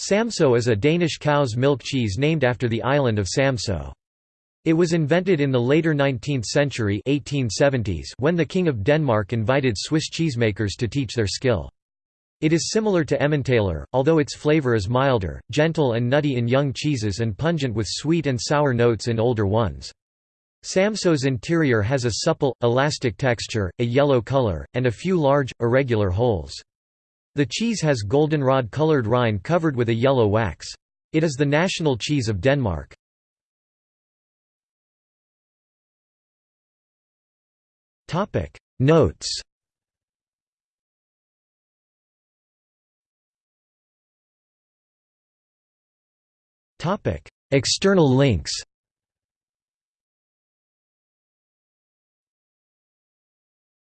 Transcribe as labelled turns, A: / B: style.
A: Samso is a Danish cow's milk cheese named after the island of Samso. It was invented in the later 19th century 1870s when the King of Denmark invited Swiss cheesemakers to teach their skill. It is similar to Emmentaler, although its flavor is milder, gentle and nutty in young cheeses and pungent with sweet and sour notes in older ones. Samso's interior has a supple, elastic texture, a yellow color, and a few large, irregular holes. The cheese has goldenrod-colored rind covered with a yellow wax. It is the national cheese of Denmark. Notes External links